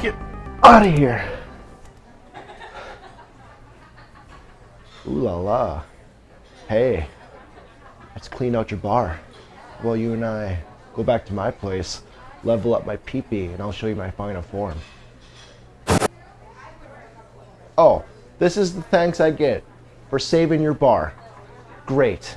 Get out of here. Ooh la la. Hey, let's clean out your bar. Well, you and I go back to my place, level up my peepee, and I'll show you my final form. Oh, this is the thanks I get for saving your bar. Great.